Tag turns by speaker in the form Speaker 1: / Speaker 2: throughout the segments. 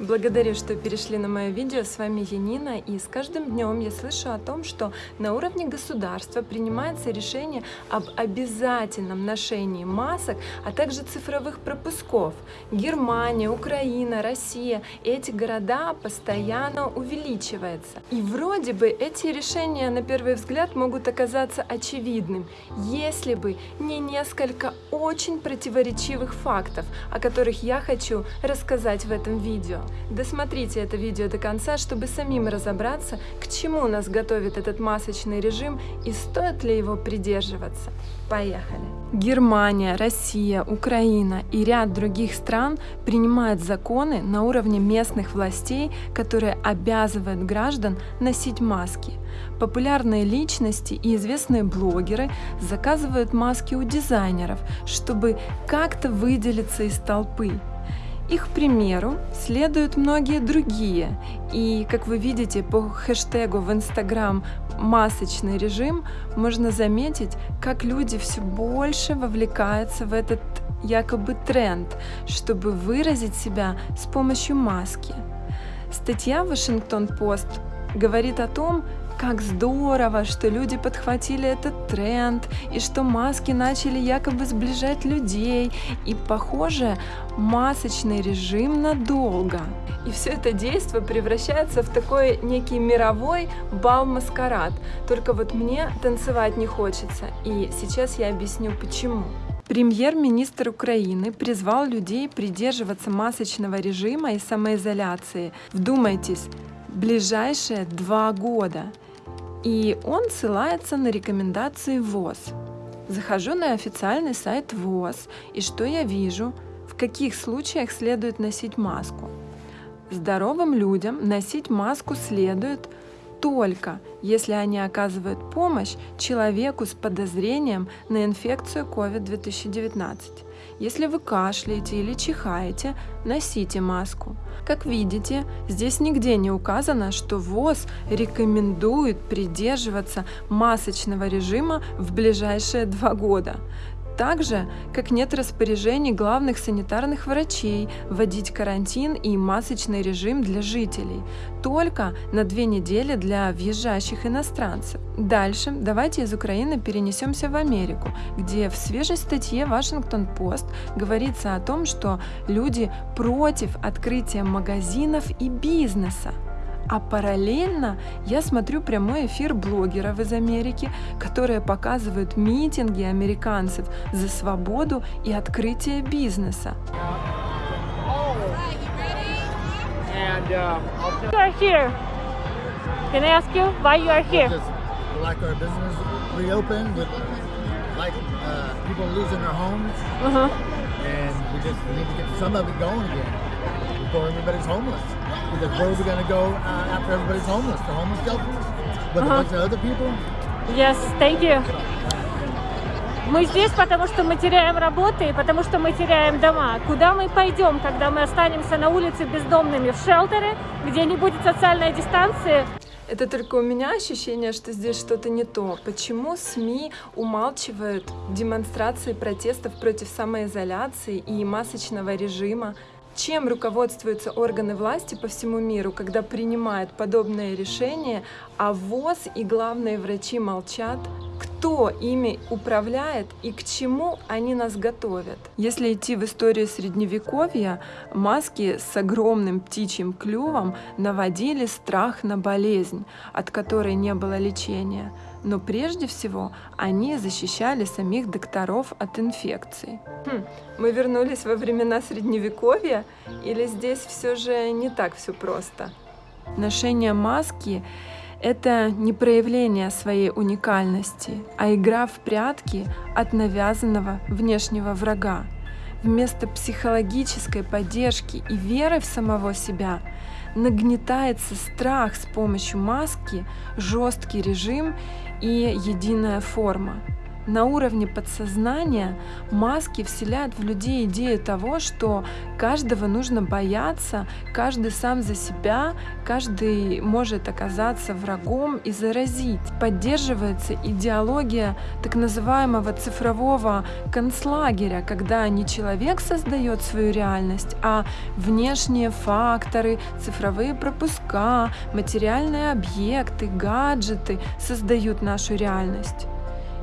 Speaker 1: Благодарю, что перешли на мое видео. С вами Янина, и с каждым днем я слышу о том, что на уровне государства принимается решение об обязательном ношении масок, а также цифровых пропусков. Германия, Украина, Россия – эти города постоянно увеличиваются. И вроде бы эти решения на первый взгляд могут оказаться очевидным, если бы не несколько очень противоречивых фактов, о которых я хочу рассказать в этом видео. Досмотрите это видео до конца, чтобы самим разобраться, к чему нас готовит этот масочный режим и стоит ли его придерживаться. Поехали! Германия, Россия, Украина и ряд других стран принимают законы на уровне местных властей, которые обязывают граждан носить маски. Популярные личности и известные блогеры заказывают маски у дизайнеров, чтобы как-то выделиться из толпы. Их примеру следуют многие другие, и, как вы видите, по хэштегу в Инстаграм «масочный режим» можно заметить, как люди все больше вовлекаются в этот якобы тренд, чтобы выразить себя с помощью маски. Статья Вашингтон-Пост говорит о том, как здорово, что люди подхватили этот тренд, и что маски начали якобы сближать людей, и, похоже, масочный режим надолго. И все это действие превращается в такой некий мировой бал-маскарад. Только вот мне танцевать не хочется, и сейчас я объясню почему. Премьер-министр Украины призвал людей придерживаться масочного режима и самоизоляции. Вдумайтесь, ближайшие два года. И он ссылается на рекомендации ВОЗ. Захожу на официальный сайт ВОЗ, и что я вижу? В каких случаях следует носить маску? Здоровым людям носить маску следует только если они оказывают помощь человеку с подозрением на инфекцию COVID-2019. Если вы кашляете или чихаете, носите маску. Как видите, здесь нигде не указано, что ВОЗ рекомендует придерживаться масочного режима в ближайшие два года так же, как нет распоряжений главных санитарных врачей вводить карантин и масочный режим для жителей, только на две недели для въезжающих иностранцев. Дальше давайте из Украины перенесемся в Америку, где в свежей статье Вашингтон-Пост говорится о том, что люди против открытия магазинов и бизнеса. А параллельно я смотрю прямой эфир блогеров из Америки, которые показывают митинги американцев за свободу и открытие бизнеса.
Speaker 2: And uh, you are here. Can I ask you why you are here?
Speaker 3: Like our business reopened, with like uh, people losing their homes,
Speaker 2: Uh -huh.
Speaker 3: and we just we need to get some of it going again before everybody's homeless. Because where are we going to go uh, after everybody's homeless? The homeless shelters with
Speaker 2: Uh-huh.
Speaker 3: a bunch of other people.
Speaker 2: Yes, thank you. Мы здесь, потому что мы теряем работы и потому что мы теряем дома. Куда мы пойдем, когда мы останемся на улице бездомными? В шелтеры, где не будет социальной дистанции?
Speaker 1: Это только у меня ощущение, что здесь что-то не то. Почему СМИ умалчивают демонстрации протестов против самоизоляции и масочного режима? Чем руководствуются органы власти по всему миру, когда принимают подобные решения, а ВОЗ и главные врачи молчат? Кто ими управляет и к чему они нас готовят? Если идти в историю средневековья, маски с огромным птичьим клювом наводили страх на болезнь, от которой не было лечения. Но прежде всего они защищали самих докторов от инфекций. Хм, мы вернулись во времена средневековья или здесь все же не так все просто? Ношение маски это не проявление своей уникальности, а игра в прятки от навязанного внешнего врага. Вместо психологической поддержки и веры в самого себя нагнетается страх с помощью маски, жесткий режим и единая форма. На уровне подсознания маски вселяют в людей идею того, что каждого нужно бояться, каждый сам за себя, каждый может оказаться врагом и заразить. Поддерживается идеология так называемого цифрового концлагеря, когда не человек создает свою реальность, а внешние факторы, цифровые пропуска, материальные объекты, гаджеты создают нашу реальность.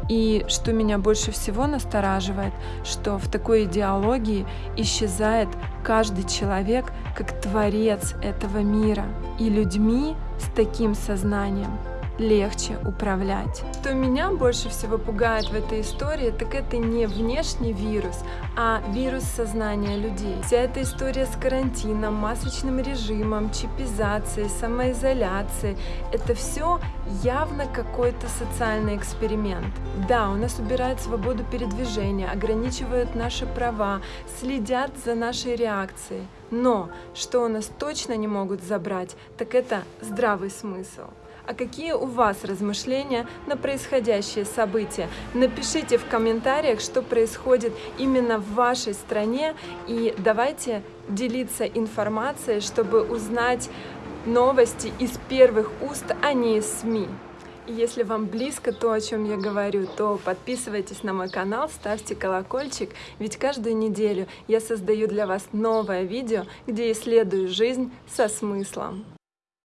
Speaker 1: И что меня больше всего настораживает, что в такой идеологии исчезает каждый человек как творец этого мира. И людьми с таким сознанием легче управлять. Что меня больше всего пугает в этой истории, так это не внешний вирус, а вирус сознания людей. Вся эта история с карантином, масочным режимом, чипизацией, самоизоляцией, это все явно какой-то социальный эксперимент. Да, у нас убирают свободу передвижения, ограничивают наши права, следят за нашей реакцией. Но что у нас точно не могут забрать, так это здравый смысл. А какие у вас размышления на происходящее события? Напишите в комментариях, что происходит именно в вашей стране, и давайте делиться информацией, чтобы узнать новости из первых уст, а не из СМИ. Если вам близко то, о чем я говорю, то подписывайтесь на мой канал, ставьте колокольчик, ведь каждую неделю я создаю для вас новое видео, где исследую жизнь со смыслом.